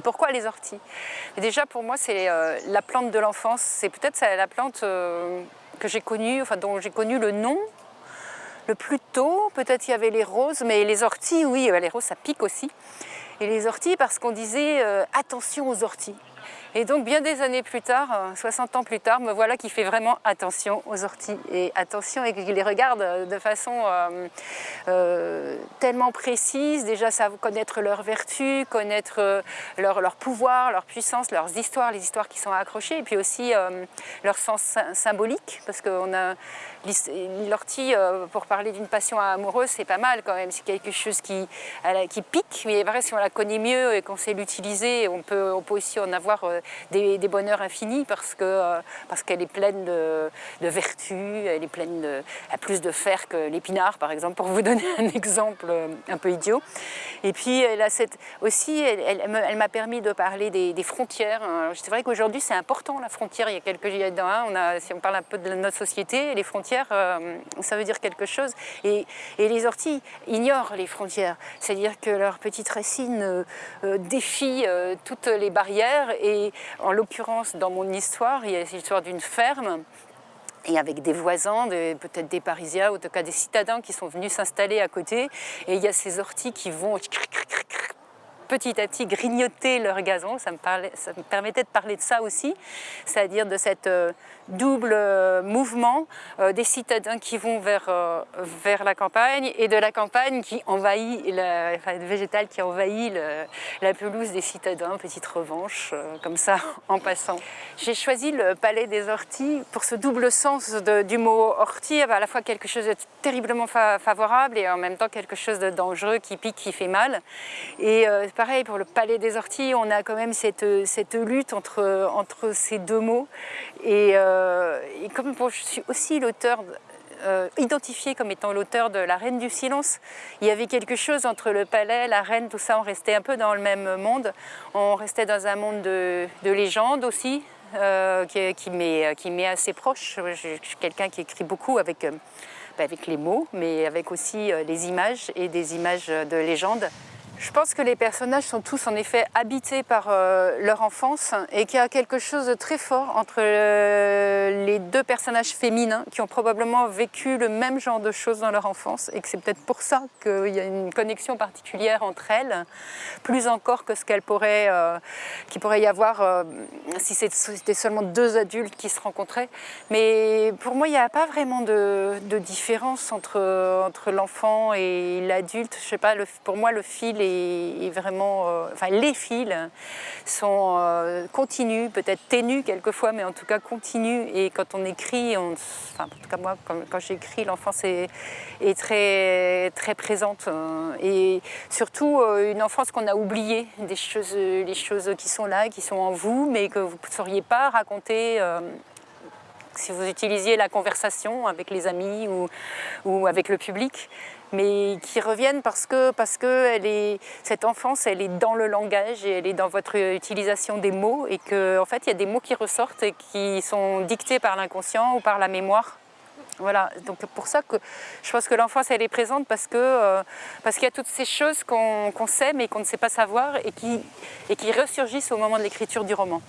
pourquoi les orties? Déjà pour moi c'est euh, la plante de l'enfance, c'est peut-être la plante euh, que j'ai connue, enfin dont j'ai connu le nom le plus tôt. Peut-être il y avait les roses, mais les orties, oui, les roses ça pique aussi. Et les orties parce qu'on disait attention aux orties. Et donc bien des années plus tard, 60 euh, ans plus tard, me voilà qui fait vraiment attention aux orties et attention et qui les regarde de façon euh, euh, tellement précise, déjà connaître leurs vertus, connaître leur, leur, pouvoir, leur puissance, leurs histoires, les histoires qui sont accrochées. Et puis aussi leur sens symbolique parce qu'on a l'ortie pour parler d'une passion amoureuse c'est pas mal quand même, c'est quelque chose qui, qui pique mais vrai si on la connaît mieux et qu'on sait l'utiliser on peut, on peut aussi en avoir des, bonheurs infinis parce qu'elle euh, parce qu'elle est pleine de, vertus, elle est pleine de, a plus de fer que l'épinard par exemple, pour vous donner un exemple euh, un peu idiot. Et puis elle a cette, aussi, elle, elle, m'a permis de parler des, frontières. C'est vrai qu'aujourd'hui c'est important la frontière, il y a quelques hein, on a, si on parle un peu de notre société, les frontières euh, ça veut dire quelque chose. Et, et les orties ignorent les frontières, c'est-à-dire que leurs petites racines défient toutes les barrières en l'occurrence, dans mon histoire, il y a l'histoire d'une ferme et avec des voisins, peut-être des Parisiens, ou en tout cas des citadins qui sont venus s'installer à côté. Et il y a ces orties qui vont petit à petit grignoter leur gazon. Ça me, permettait de parler de ça aussi, c'est-à-dire de cette euh, double euh, mouvement euh, des citadins qui vont vers, la campagne et de la campagne qui envahit, la, enfin, végétal qui envahit la pelouse des citadins, petite revanche, comme ça, en passant. J'ai choisi le palais des orties pour ce double sens du mot ortie, à la fois quelque chose de terriblement favorable et en même temps quelque chose de dangereux qui pique, qui fait mal. Et pareil, pour le palais des orties, on a quand même cette, lutte entre, ces deux mots. Et, euh, comme je suis aussi l'auteur euh, identifié comme étant l'auteur de La Reine du Silence. Il y avait quelque chose entre le palais, la reine, tout ça, on restait un peu dans le même monde. On restait dans un monde de, de légende aussi, euh, qui, m'est assez proche. Je, suis quelqu'un qui écrit beaucoup avec, avec les mots, mais avec aussi les images et des images de légende. Je pense que les personnages sont tous en effet habités par euh, leur enfance et qu'il y a quelque chose de très fort entre euh, les deux personnages féminins qui ont probablement vécu le même genre de choses dans leur enfance et que c'est peut-être pour ça qu'il y a une connexion particulière entre elles, plus encore que ce qu'elle pourrait, euh, qu'il pourrait y avoir si c'était seulement deux adultes qui se rencontraient. Mais pour moi, il n'y a pas vraiment de, différence entre, entre l'enfant et l'adulte. Je sais pas, pour moi, le fil est vraiment, euh, enfin les fils sont euh, continus, peut-être ténus quelquefois, mais en tout cas continus. Et quand on écrit, enfin, en tout cas moi, quand, j'écris, l'enfance est, est, très, très présente. Euh, et surtout une enfance qu'on a oubliée, des choses, les choses qui sont là, qui sont en vous, mais que vous ne sauriez pas raconter si vous utilisiez la conversation avec les amis ou, ou avec le public mais qui reviennent parce que, cette enfance, elle est dans le langage elle est dans votre utilisation des mots et qu'en en fait, il y a des mots qui ressortent et qui sont dictés par l'inconscient ou par la mémoire. Voilà, donc pour ça que je pense que l'enfance, elle est présente parce que euh, qu'il y a toutes ces choses qu'on sait mais qu'on ne sait pas savoir et qui, et qui ressurgissent au moment de l'écriture du roman.